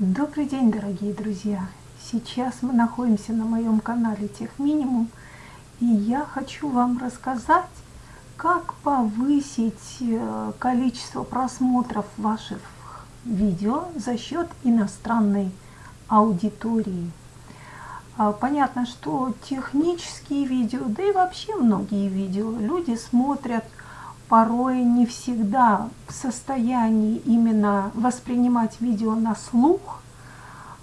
Добрый день, дорогие друзья! Сейчас мы находимся на моем канале Тех Минимум, и я хочу вам рассказать, как повысить э, количество просмотров ваших видео за счет иностранной аудитории. А, понятно, что технические видео, да и вообще многие видео люди смотрят порой не всегда в состоянии именно воспринимать видео на слух,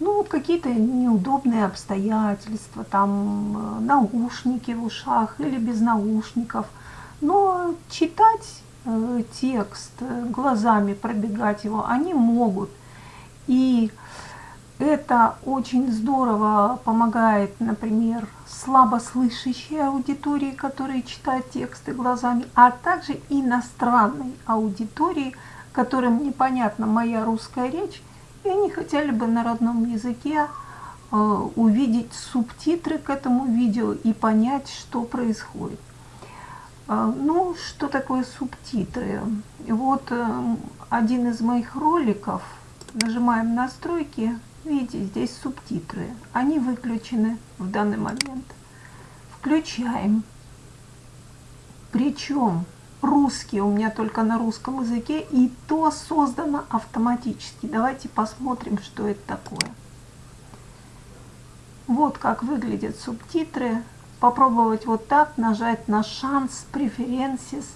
ну, какие-то неудобные обстоятельства, там э, наушники в ушах или без наушников. Но читать э, текст, э, глазами пробегать его они могут. И это очень здорово помогает, например, слабослышащей аудитории, которые читают тексты глазами, а также иностранной аудитории, которым непонятна моя русская речь, и они хотели бы на родном языке э, увидеть субтитры к этому видео и понять, что происходит. Э, ну, что такое субтитры? Вот э, один из моих роликов, нажимаем настройки, Видите, здесь субтитры. Они выключены в данный момент. Включаем. Причем русский у меня только на русском языке, и то создано автоматически. Давайте посмотрим, что это такое. Вот как выглядят субтитры. Попробовать вот так, нажать на шанс, преференсис.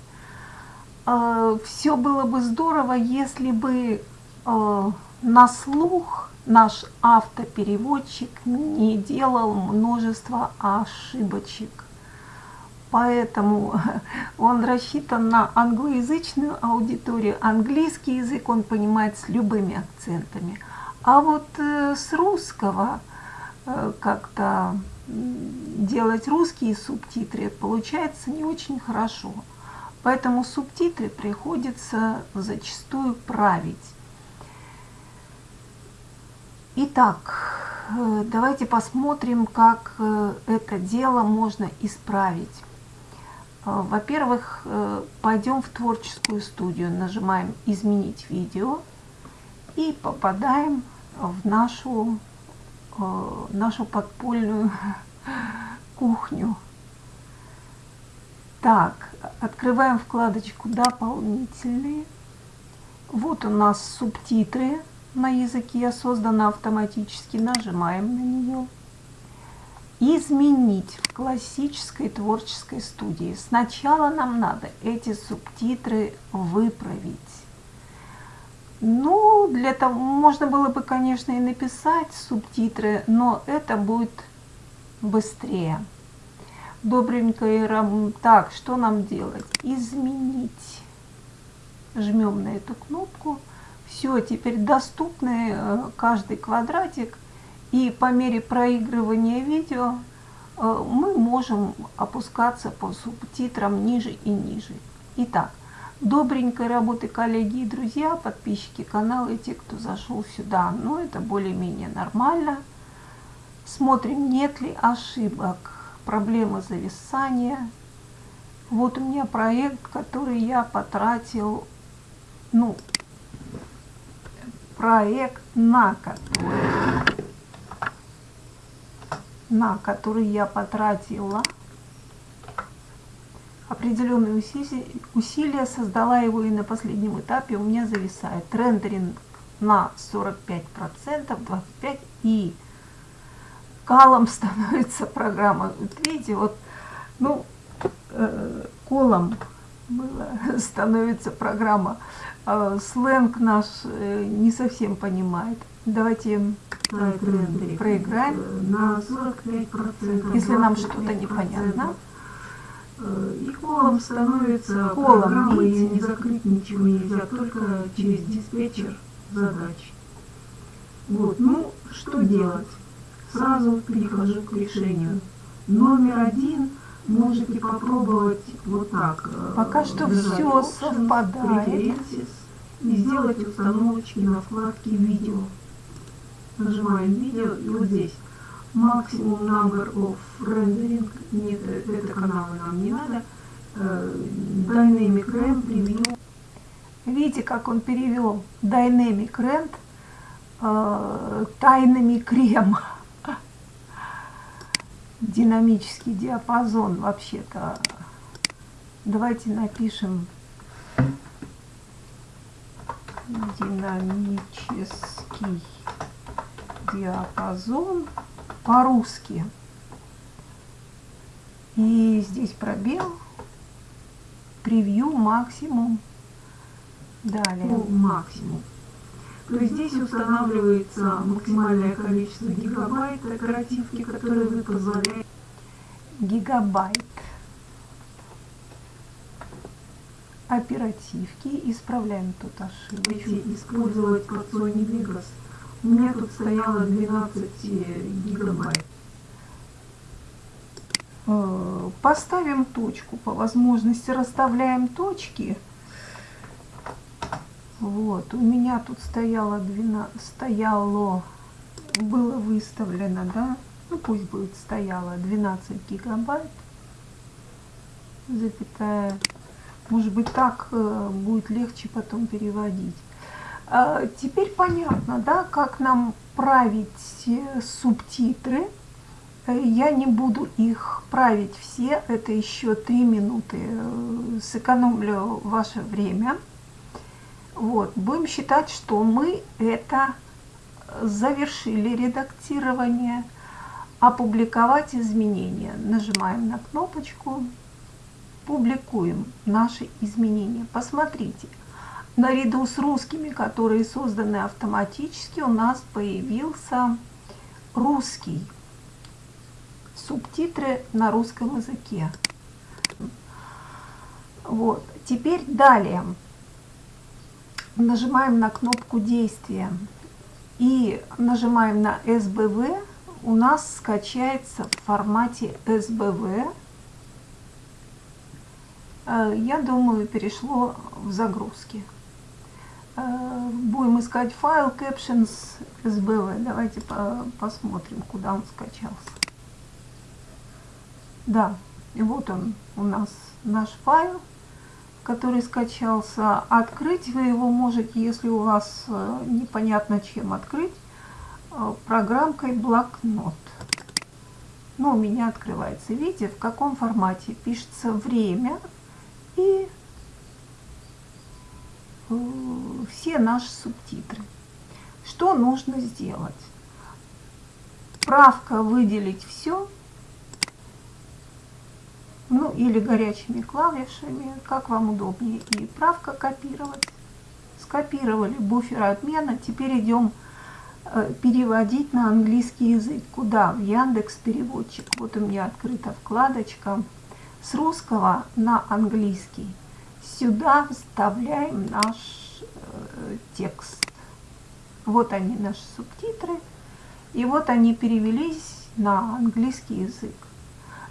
Э, Все было бы здорово, если бы э, на слух наш автопереводчик не делал множество ошибочек. Поэтому он рассчитан на англоязычную аудиторию. Английский язык он понимает с любыми акцентами. А вот э, с русского э, как-то делать русские субтитры получается не очень хорошо. Поэтому субтитры приходится зачастую править. Итак, э, давайте посмотрим, как э, это дело можно исправить. Э, во-первых, пойдем в творческую студию, нажимаем «Изменить видео» и попадаем в нашу, нашу подпольную кухню. Так, открываем вкладочку «Дополнительные». Вот у нас субтитры на языке создана автоматически, нажимаем на нее. Изменить в классической творческой студии. Сначала нам надо эти субтитры выправить. Ну, для того можно было бы, конечно, и написать субтитры, но это будет быстрее. Добренько и Так, что нам делать? Изменить. Жмем на эту кнопку все, теперь доступны э, каждый квадратик, и по мере проигрывания видео э, мы можем опускаться по субтитрам ниже и ниже. Итак, добренькой работы, коллеги и друзья, подписчики канала и те, кто зашел сюда. Ну, это более-менее нормально. Смотрим, нет ли ошибок, проблемы зависания. Вот у меня проект, который я потратил, ну, проект, на который, на который я потратила определенные усилия, создала его и на последнем этапе у меня зависает рендеринг на 45%, 25% и калом становится программа. Вот видите, вот, ну, э, колом было, становится программа. А сленг наш э, не совсем понимает. Давайте проиграем. На 45%. Если нам что-то непонятно. Э, и колом становится колом, программа, и не закрыть ничего нельзя, только через диспетчер задач. Вот, ну, что делать? Сразу перехожу к решению. Номер один – можете попробовать вот так. Э, Пока что все совпадает. И сделать установочки на вкладке видео. Нажимаем видео и вот здесь максимум number of rendering. Нет, это каналы нам не надо. Э, Dynamic Rand Preview. Видите, как он перевел Dynamic Rand э, тайнами крема. Динамический диапазон вообще-то. Давайте напишем динамический диапазон по-русски. И здесь пробел, превью максимум, далее. Ну, максимум. То здесь устанавливается максимальное количество гигабайт оперативки, которое вы позволяете. Гигабайт оперативки. Исправляем тут ошибку. Использовать под Sony Vegas. У меня тут стояло 12 гигабайт. Э, поставим точку. По возможности расставляем точки. Вот, у меня тут стояло 12, стояло, было выставлено, да, ну пусть будет стояло 12 гигабайт, запятая, может быть так э, будет легче потом переводить. А, теперь понятно, да, как нам править э, субтитры. Э, я не буду их править все, это еще три минуты, сэкономлю ваше время. Вот, будем считать, что мы это завершили редактирование. Опубликовать изменения. Нажимаем на кнопочку. Публикуем наши изменения. Посмотрите, наряду с русскими, которые созданы автоматически, у нас появился русский. Субтитры на русском языке. Вот. Теперь далее нажимаем на кнопку действия и нажимаем на СБВ, у нас скачается в формате СБВ. Э, я думаю, перешло в загрузки. Э, будем искать файл captions SBV. Давайте посмотрим, куда он скачался. Да, и вот он у нас наш файл который скачался. Открыть вы его можете, если у вас э, непонятно чем открыть, э, программкой блокнот. Но у меня открывается. Видите, в каком формате пишется время и э, все наши субтитры. Что нужно сделать? Правка выделить все ну или горячими клавишами, как вам удобнее. И правка копировать. Скопировали буфер обмена, теперь идем э, переводить на английский язык. Куда? В Яндекс переводчик. Вот у меня открыта вкладочка. С русского на английский. Сюда вставляем наш э, текст. Вот они, наши субтитры. И вот они перевелись на английский язык.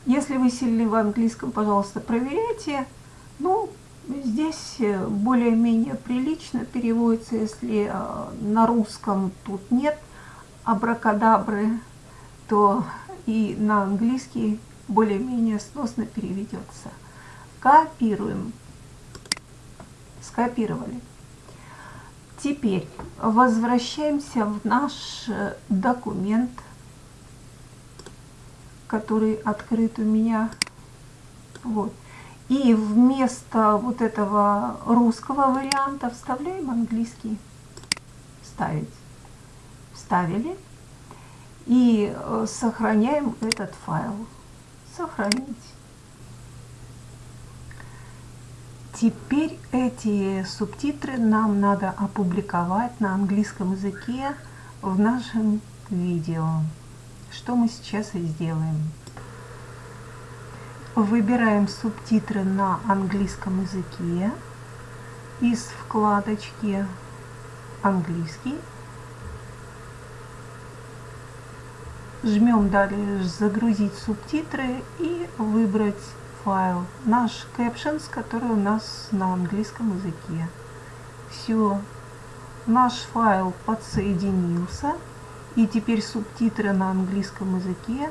Если вы сильны в английском, пожалуйста, проверяйте. Ну, здесь э, более-менее прилично переводится, если э, на русском тут нет абракадабры, то и на английский более-менее сносно переведется. Копируем. Скопировали. Теперь возвращаемся в наш э, документ который открыт у меня. Вот. И вместо вот этого русского варианта вставляем английский. Вставить. Вставили. И э, сохраняем этот файл. Сохранить. Теперь эти субтитры нам надо опубликовать на английском языке в нашем видео что мы сейчас и сделаем. Выбираем субтитры на английском языке из вкладочки «Английский». Жмем далее «Загрузить субтитры» и выбрать файл, наш captions, который у нас на английском языке. Все, наш файл подсоединился. И теперь субтитры на английском языке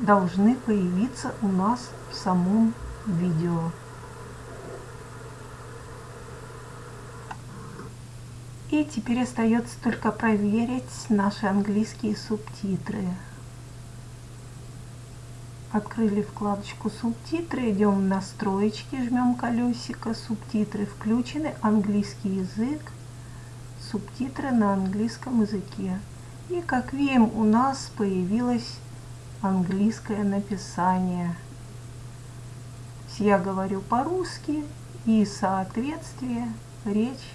должны появиться у нас в самом видео. И теперь остается только проверить наши английские субтитры. Открыли вкладочку субтитры, идем в настройки, жмем колесико, субтитры включены, английский язык, субтитры на английском языке. И как видим, у нас появилось английское написание. Я говорю по-русски и соответствие речь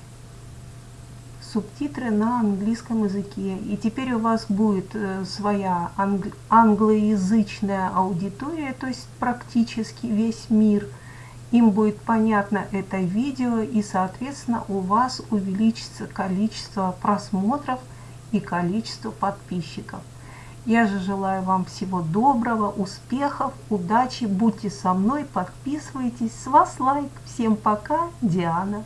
субтитры на английском языке. И теперь у вас будет э, своя англ англоязычная аудитория, то есть практически весь мир. Им будет понятно это видео и, соответственно, у вас увеличится количество просмотров и количество подписчиков. Я же желаю вам всего доброго, успехов, удачи, будьте со мной, подписывайтесь, с вас лайк. Всем пока, Диана.